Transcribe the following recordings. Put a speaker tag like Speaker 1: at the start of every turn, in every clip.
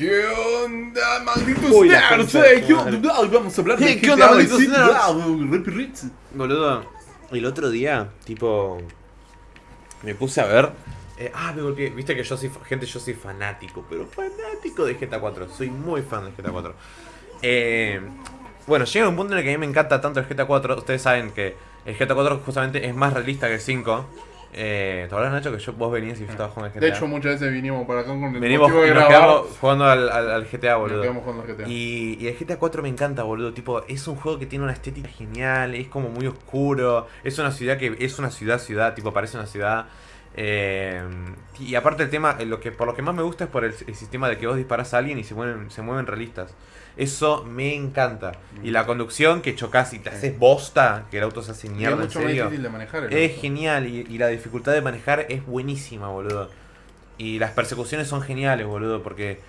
Speaker 1: ¿Qué onda, malditos nerds? Eh, ¿Qué onda? Vamos a hablar de
Speaker 2: ¿Qué onda, malditos nerds? Boludo, el otro día, tipo, me puse a ver. eh, ah, me golpeé. Viste que yo soy, gente, yo soy fanático, pero fanático de GTA 4. Soy muy fan de GTA 4. Eh, bueno, llega un punto en el que a mí me encanta tanto el GTA 4. Ustedes saben que el GTA 4 justamente es más realista que el 5. Eh, ¿Te acuerdas, Nacho, que yo, vos venías y yo estaba jugando al GTA?
Speaker 1: De hecho, muchas veces vinimos para acá con el
Speaker 2: venimos
Speaker 1: motivo de grabar.
Speaker 2: jugando al, al- al GTA, boludo.
Speaker 1: quedamos jugando al GTA.
Speaker 2: Y, y el GTA 4 me encanta, boludo. Tipo, es un juego que tiene una estética genial, es como muy oscuro. Es una ciudad que es una ciudad, ciudad, tipo, parece una ciudad. Eh, y aparte el tema, eh, lo que por lo que más me gusta es por el, el sistema de que vos disparás a alguien y se mueven, se mueven realistas. Eso me encanta. Y la conducción, que chocas y te haces bosta, que el auto se hace
Speaker 1: es
Speaker 2: mierda, en
Speaker 1: mucho más difícil de manejar. el
Speaker 2: Es
Speaker 1: auto.
Speaker 2: genial y, y la dificultad de manejar es buenísima, boludo. Y las persecuciones son geniales, boludo, porque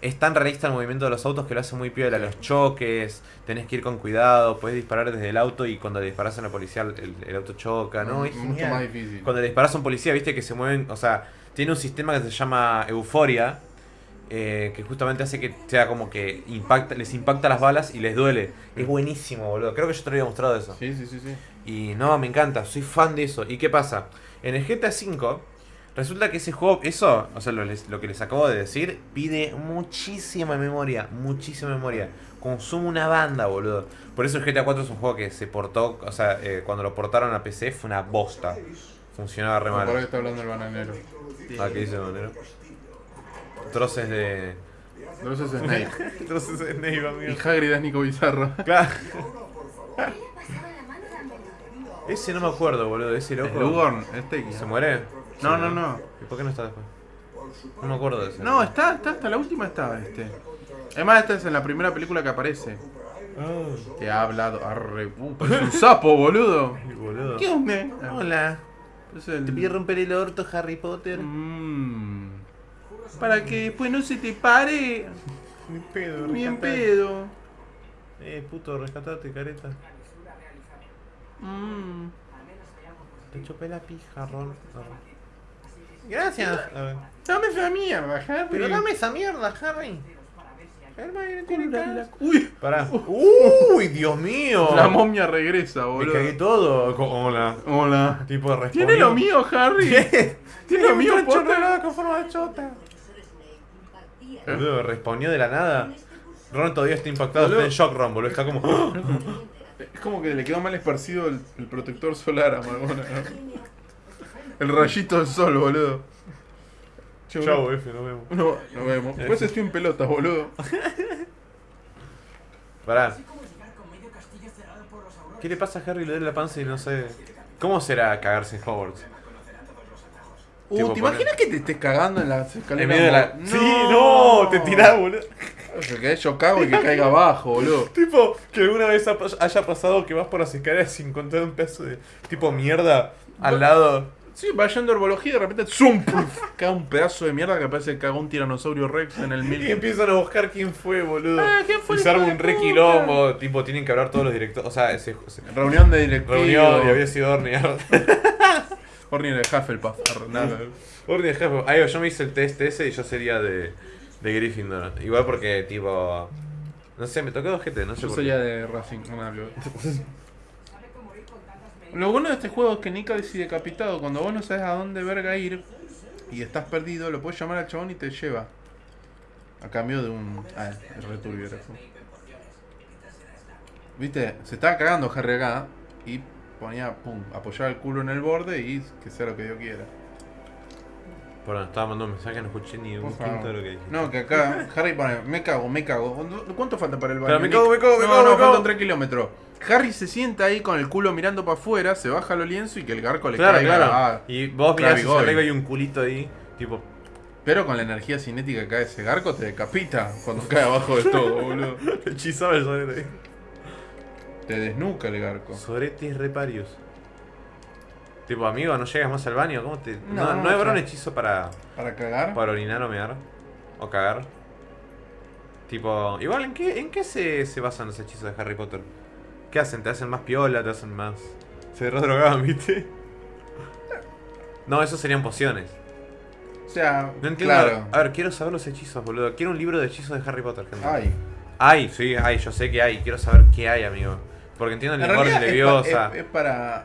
Speaker 2: es tan realista el movimiento de los autos que lo hace muy piola. Los choques, tenés que ir con cuidado, podés disparar desde el auto y cuando le disparas a la policía el, el auto choca, ¿no? Es
Speaker 1: Mucho más difícil.
Speaker 2: Cuando le disparas a un policía, viste que se mueven, o sea, tiene un sistema que se llama euforia, eh, que justamente hace que sea como que impacta, les impacta las balas y les duele. Es buenísimo, boludo. Creo que yo te lo había mostrado eso.
Speaker 1: Sí, sí, sí, sí.
Speaker 2: Y no, me encanta, soy fan de eso. ¿Y qué pasa? En el GTA V, resulta que ese juego, eso, o sea, lo, les- lo que les acabo de decir, pide muchísima memoria, muchísima memoria. Consume una banda, boludo. Por eso el GTA 4 es un juego que se portó, o sea, eh, cuando lo portaron a PC fue una bosta. Funcionaba re
Speaker 1: Por ahí
Speaker 2: mal.
Speaker 1: está hablando el bananero.
Speaker 2: Ah, ¿qué dice Monero? Troces de.
Speaker 1: Entonces es Snake.
Speaker 2: Troces de Snake,
Speaker 1: y
Speaker 2: amigo.
Speaker 1: Hagrid es Nico Bizarro.
Speaker 2: Claro. Ese no me acuerdo, boludo, ese
Speaker 1: Es
Speaker 2: loco.
Speaker 1: Lugorn, es Teki.
Speaker 2: ¿Se muere?
Speaker 1: No, no, no.
Speaker 2: ¿Y por qué no está después? No me acuerdo de ese.
Speaker 1: No, está, está, hasta la última está este. Además, esta es en la primera película que aparece.
Speaker 2: Ah,
Speaker 1: Te ha hablado. Arre, uh, parece un sapo, boludo.
Speaker 2: qué boludo.
Speaker 1: ¿Qué onda?
Speaker 2: Hola.
Speaker 1: Es el...
Speaker 2: ¿Te pide romper el orto, Harry Potter?
Speaker 1: Mm. Para que después no se te pare.
Speaker 2: Mi pedo,
Speaker 1: Bien
Speaker 2: rescatate.
Speaker 1: pedo.
Speaker 2: Eh, puto, rescatate, careta.
Speaker 1: Mm.
Speaker 2: Te chopé la pija, Ron. Gracias.
Speaker 1: Dame esa mierda, Harry.
Speaker 2: Pero dame esa mierda, Harry. Hermione tiene cara.
Speaker 1: Uy,
Speaker 2: Pará. Uy, Dios mío.
Speaker 1: la momia regresa,
Speaker 2: Me
Speaker 1: boludo.
Speaker 2: cagué todo. Hola.
Speaker 1: Hola.
Speaker 2: Tipo, respondió.
Speaker 1: Tiene lo mío, Harry. Tiene lo mío, Potter.
Speaker 2: con forma de chota. Boludo, respondió de la nada. Ron todavía está impactado, está en shock, Ron, boludo. Está como.
Speaker 1: Es como que le quedó mal esparcido el, protector solar a Margona, ¿no? El rayito del sol, boludo.
Speaker 2: Chau,
Speaker 1: boludo.
Speaker 2: F, nos vemos.
Speaker 1: No, nos vemos. Después estoy en pelotas, boludo.
Speaker 2: Pará. ¿Qué le pasa a Harry? Le duele la panza y no sé. ¿Cómo será cagarse en Hogwarts?
Speaker 1: Uh, ¿te
Speaker 2: poner-
Speaker 1: imaginas que te estés cagando en las escaleras?
Speaker 2: En medio de la.
Speaker 1: No.
Speaker 2: Sí, no, te tirás, boludo.
Speaker 1: Yo cago y que caiga abajo, boludo.
Speaker 2: Tipo, que alguna vez ha- haya pasado que vas por las escaleras y encontrar un pedazo de tipo mierda al lado.
Speaker 1: Sí, va yendo herbología y de repente ¡zum! Puf, cae un pedazo de mierda que parece que cagó un tiranosaurio rex en el
Speaker 2: Y
Speaker 1: mil.
Speaker 2: empiezan a buscar quién fue, boludo.
Speaker 1: Ah, ¿quién fue
Speaker 2: y se arma un re quilombo. Tipo, tienen que hablar todos los directores. O sea, ese, ese-
Speaker 1: Reunión de directivos.
Speaker 2: reunión y había sido Orny.
Speaker 1: Orny de Hufflepuff. nada.
Speaker 2: Jefe. Ahí va, yo me hice el test ese y yo sería de, de Gryffindor. Igual porque, tipo. No sé, me tocó dos GT, no sé
Speaker 1: Yo
Speaker 2: por
Speaker 1: sería
Speaker 2: qué.
Speaker 1: de Racing, no hablo. Lo bueno de este juego es que Nika y decapitado, cuando vos no sabes a dónde verga ir y estás perdido, lo puedes llamar al chabón y te lleva. A cambio de un. Ah, el eso. Viste, se estaba cagando Harry y ponía, pum, apoyaba el culo en el borde y que sea lo que Dios quiera.
Speaker 2: Perdón, estaba mandando un mensaje, no escuché ni un
Speaker 1: Por favor.
Speaker 2: quinto de lo que dije.
Speaker 1: No, que acá Harry pone, me cago, me cago. ¿Cuánto falta para el baño?
Speaker 2: Pero me cago, me cago, me
Speaker 1: no,
Speaker 2: cago,
Speaker 1: no,
Speaker 2: me cago.
Speaker 1: faltan 3 kilómetros. Harry se sienta ahí con el culo mirando para afuera, se baja lo lienzo y que el garco le
Speaker 2: Claro,
Speaker 1: caiga.
Speaker 2: claro.
Speaker 1: ah,
Speaker 2: y vos
Speaker 1: Claro,
Speaker 2: mirás
Speaker 1: y
Speaker 2: hacia arriba y hay un culito ahí. Tipo,
Speaker 1: pero con la energía cinética que cae ese garco te decapita cuando cae abajo de todo, boludo.
Speaker 2: hechizaba el sorete ahí.
Speaker 1: Te desnuca el garco.
Speaker 2: Soretes reparios. Tipo, amigo, no llegas más al baño. ¿Cómo te.? No,
Speaker 1: No,
Speaker 2: no, habrá un hechizo para,
Speaker 1: Para cagar.
Speaker 2: para orinar o mear. O cagar. Tipo, igual, ¿en qué, en qué se, se basan los hechizos de Harry Potter? ¿Qué hacen? ¿Te hacen más piola? ¿Te hacen más.? Se redrogaban, ¿viste? No, esos serían pociones.
Speaker 1: O sea,
Speaker 2: No entiendo.
Speaker 1: claro.
Speaker 2: A ver, quiero saber los hechizos, boludo. Quiero un libro de hechizos de Harry Potter, gente.
Speaker 1: Ay.
Speaker 2: Hay, sí, hay, yo sé que hay. Quiero saber qué hay, amigo. Porque entiendo el
Speaker 1: realidad es,
Speaker 2: leviosa.
Speaker 1: es para...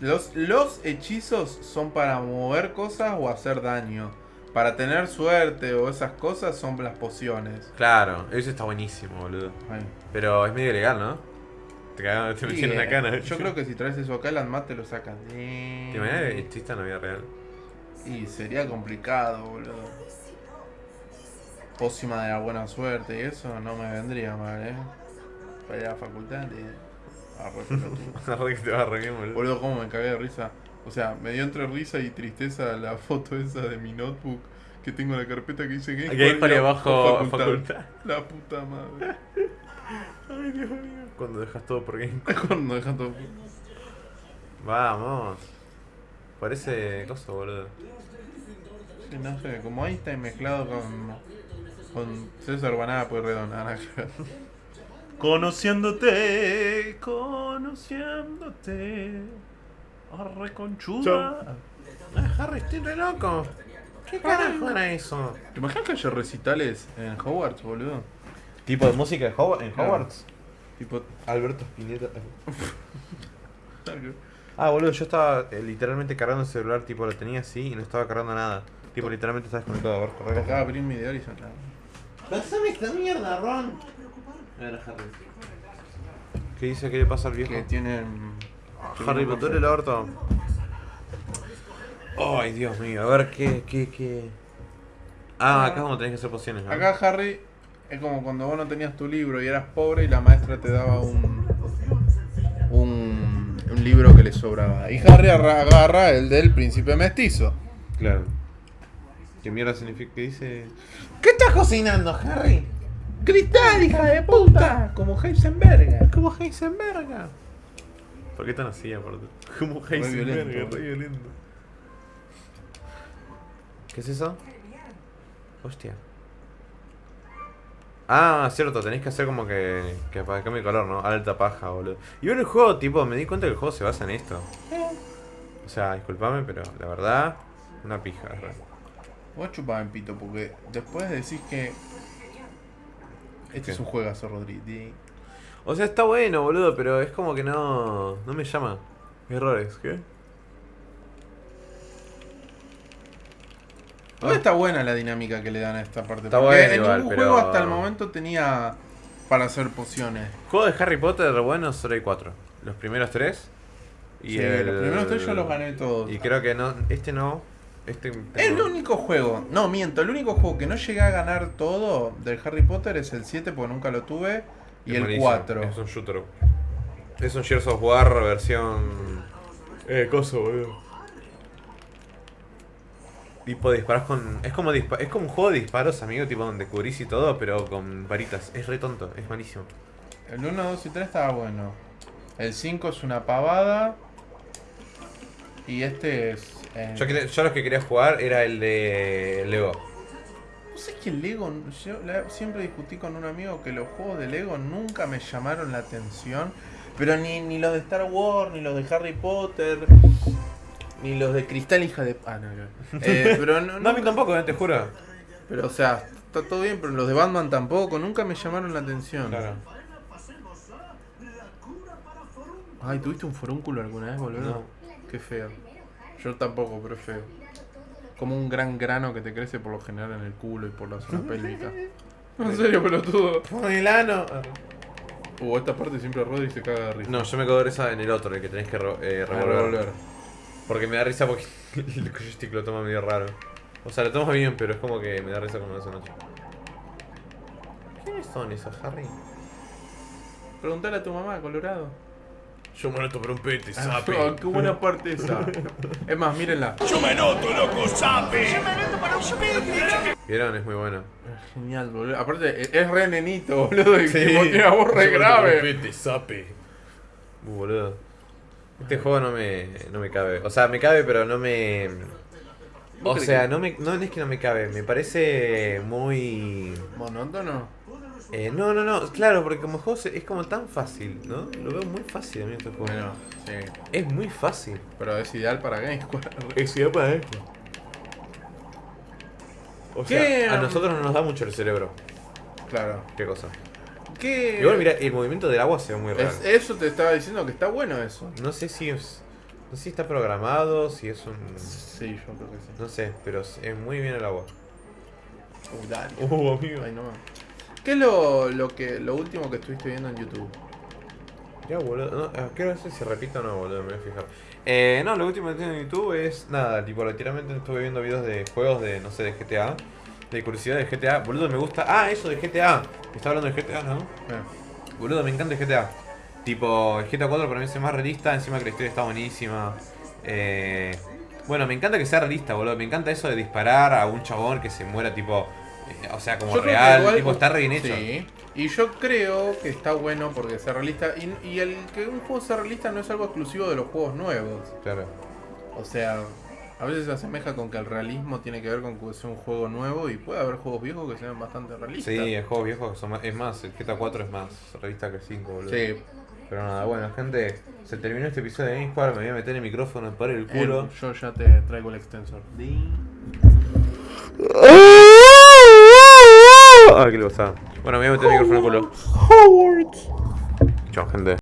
Speaker 1: Los, los hechizos son para mover cosas o hacer daño. Para tener suerte o esas cosas son las pociones.
Speaker 2: Claro, eso está buenísimo, boludo.
Speaker 1: Ay.
Speaker 2: Pero es medio ilegal, ¿no? Te cagaron, te
Speaker 1: Sí,
Speaker 2: metieron una
Speaker 1: eh,
Speaker 2: cana.
Speaker 1: Yo creo que si traes eso acá, el Anmat te lo sacan.
Speaker 2: ¿Te imaginas que exista en la vida real?
Speaker 1: Y sería complicado, boludo. Pócima de la buena suerte y eso no me vendría mal, eh. Para ir a la facultad y. arre pelotudo.
Speaker 2: La verdad que te va re bien, boludo.
Speaker 1: Boludo, cómo me cagué de risa. O sea, me dio entre risa y tristeza la foto esa de mi notebook que tengo en la carpeta que dice Game
Speaker 2: para abajo facultad.
Speaker 1: La puta madre.
Speaker 2: Ay, Dios mío. Cuando dejas todo por game.
Speaker 1: Cuando dejan todo.
Speaker 2: Vamos. Parece cosa, boludo.
Speaker 1: Sí, no sé, como Einstein mezclado con. con César Banada, pues redonda. nada. Conociéndote, conociéndote. Arre conchuda.
Speaker 2: Ah, Harry, estoy re loco. ¿Qué carajo era eso?
Speaker 1: ¿Te imaginas que haya recitales en Hogwarts, boludo?
Speaker 2: ¿Tipo de música de Hogwarts? en
Speaker 1: Claro.
Speaker 2: Hogwarts?
Speaker 1: Tipo.
Speaker 2: Alberto Spinetta. Ah, boludo, yo estaba eh, literalmente cargando el celular, tipo lo tenía así y no estaba cargando nada. Tipo, literalmente estaba desconectado. A ver, corre.
Speaker 1: Acaba de abrir mi de Horizon. claro.
Speaker 2: Pásame esta mierda, Ron. ¿Qué dice? ¿Qué le pasa al viejo?
Speaker 1: Que tienen.
Speaker 2: Harry Potter el orto. Ay, Dios mío, a ver qué, qué, qué. Ah, acá es donde tenés que hacer pociones, ¿no?
Speaker 1: Acá, Harry, es como cuando vos no tenías tu libro y eras pobre y la maestra te daba un. un, un libro que le sobraba. Y Harry arra- agarra el del príncipe mestizo.
Speaker 2: Claro. ¿Qué mierda significa? ¿Qué dice? ¿Qué estás cocinando, Harry?
Speaker 1: ¡Cristal, hija de puta! Como Heisenberg.
Speaker 2: Como Heisenberg. ¿Por qué tan así, aparte? Como Heisenberg,
Speaker 1: violento.
Speaker 2: re violento. ¿Qué es eso? Hostia. Ah, cierto, tenéis que hacer como que, que para que cambie color, ¿no? Alta paja, boludo. Y bueno, el juego, tipo, me di cuenta que el juego se basa en esto. O sea, disculpame, pero la verdad, una pija.
Speaker 1: Vos chupame en pito porque después decís que. Este
Speaker 2: ¿Qué?
Speaker 1: es un juegazo, Rodri.
Speaker 2: O sea, está bueno, boludo, pero es como que no, no me llama. Errores, ¿qué?
Speaker 1: Igual está buena la dinámica que le dan a esta parte.
Speaker 2: Está
Speaker 1: porque
Speaker 2: buena
Speaker 1: en
Speaker 2: igual,
Speaker 1: ningún
Speaker 2: pero-
Speaker 1: juego hasta el momento tenía para hacer pociones.
Speaker 2: Juego de Harry Potter bueno solo hay cuatro. Los primeros tres. Y
Speaker 1: Sí,
Speaker 2: el-
Speaker 1: los primeros tres yo los gané todos.
Speaker 2: Y creo que no, este no. Este
Speaker 1: El único juego, no miento, el único juego que no llegué a ganar todo del Harry Potter es el 7 porque nunca lo tuve. Y
Speaker 2: es
Speaker 1: el
Speaker 2: buenísimo,
Speaker 1: 4.
Speaker 2: Es un shooter. Es un Gears of War versión. Eh, coso, boludo. Tipo disparas con. Es como dispa- es como un juego de disparos, amigo, tipo donde cubrís y todo, pero con varitas. Es re tonto, es malísimo.
Speaker 1: El 1, 2 y 3 estaba bueno. El 5 es una pavada. Y este es. Eh,
Speaker 2: Yo, yo lo que quería jugar era el de Lego.
Speaker 1: No sé que el Lego. Yo la- siempre discutí con un amigo que los juegos de Lego nunca me llamaron la atención. Pero ni, ni los de Star Wars, ni los de Harry Potter, ni los de Cristal, hija de. Ah, no, no. Eh, pero no,
Speaker 2: No, a mí tampoco, eh, te juro.
Speaker 1: Pero, o sea, está todo bien, pero los de Batman tampoco, nunca me llamaron la atención.
Speaker 2: Claro.
Speaker 1: Ay, ¿tuviste un forúnculo alguna vez, boludo?
Speaker 2: No.
Speaker 1: Qué feo. Yo tampoco, pero es feo. Como un gran grano que te crece por lo general en el culo y por la zona pélvica. En serio, pelotudo.
Speaker 2: Con el ano.
Speaker 1: Uh, esta parte siempre rueda y se caga de risa.
Speaker 2: No, yo me cago de risa en el otro, el que tenés que eh,
Speaker 1: Ah,
Speaker 2: revolver.
Speaker 1: revolver.
Speaker 2: Porque me da risa porque el joystick lo toma medio raro. O sea, lo toma bien, pero es como que me da risa como hace noche. ¿Quiénes son esos, Harry?
Speaker 1: Preguntale a tu mamá, Colorado.
Speaker 2: Yo me noto por un pete,
Speaker 1: Ah, qué buena parte esa. Es más, mírenla.
Speaker 2: ¿Vieron? Es muy bueno.
Speaker 1: Es Genial, boludo. Aparte, es- es re nenito, boludo. Y tipo, tiene una voz re grave.
Speaker 2: pete, sape. Uh, boludo. Este juego no me, no me cabe. O sea, me cabe, pero no me. O sea,
Speaker 1: que-
Speaker 2: no, me, no es que no me cabe, me parece muy.
Speaker 1: Monótono.
Speaker 2: Eh, no, no, no, claro, porque como juego es como tan fácil, ¿no? Lo veo muy fácil a mí este juego.
Speaker 1: Bueno, sí.
Speaker 2: Es muy fácil.
Speaker 1: Pero es ideal para Game.
Speaker 2: Es ideal para esto. O
Speaker 1: ¿Qué,
Speaker 2: sea, a nosotros no nos da mucho el cerebro.
Speaker 1: Claro.
Speaker 2: ¿Qué cosa?
Speaker 1: ¿Qué?
Speaker 2: Igual, mira, el movimiento del agua se ve muy raro.
Speaker 1: Es- eso te estaba diciendo que está bueno eso.
Speaker 2: No sé si es. No sé si está programado, si es un.
Speaker 1: Sí, yo creo que sí.
Speaker 2: No sé, pero es muy bien el agua.
Speaker 1: Uh, dale.
Speaker 2: Uh, amigo.
Speaker 1: Ay, no más. ¿Qué es lo, lo, que, lo último que estuviste viendo en YouTube?
Speaker 2: Ya, boludo. No, ah, quiero ver si se repite o no, boludo, me voy a fijar. Eh, no, lo último que tengo en YouTube es nada, tipo, literalmente estuve viendo videos de juegos de, no sé, de GTA. De curiosidad de GTA. Boludo, me gusta. Ah, eso de GTA. Está hablando de GTA, ¿no?
Speaker 1: Eh,
Speaker 2: Boludo, me encanta el GTA. Tipo, el GTA 4 para mí es más realista, encima que la historia está buenísima. Eh, bueno, me encanta que sea realista, boludo. Me encanta eso de disparar a un chabón que se muera, tipo. Eh, o sea, como
Speaker 1: yo
Speaker 2: real,
Speaker 1: igual-
Speaker 2: tipo, está re bien hecho.
Speaker 1: Sí. Y yo creo que está bueno porque sea realista. Y, y el que un juego sea realista no es algo exclusivo de los juegos nuevos.
Speaker 2: Claro.
Speaker 1: O sea, a veces se asemeja con que el realismo tiene que ver con que sea un juego nuevo y puede haber juegos viejos que sean bastante realistas.
Speaker 2: Sí, el juegos viejos son más. Es más, el GTA 4 es más realista que el 5, boludo.
Speaker 1: Sí.
Speaker 2: Pero nada, bueno, gente, se terminó este episodio de Game me voy a meter el micrófono por el culo.
Speaker 1: Eh, yo ya te traigo el extensor.
Speaker 2: Ah, qué le pasaba. Bueno, me voy a meter el micrófono culo. Chao, gente.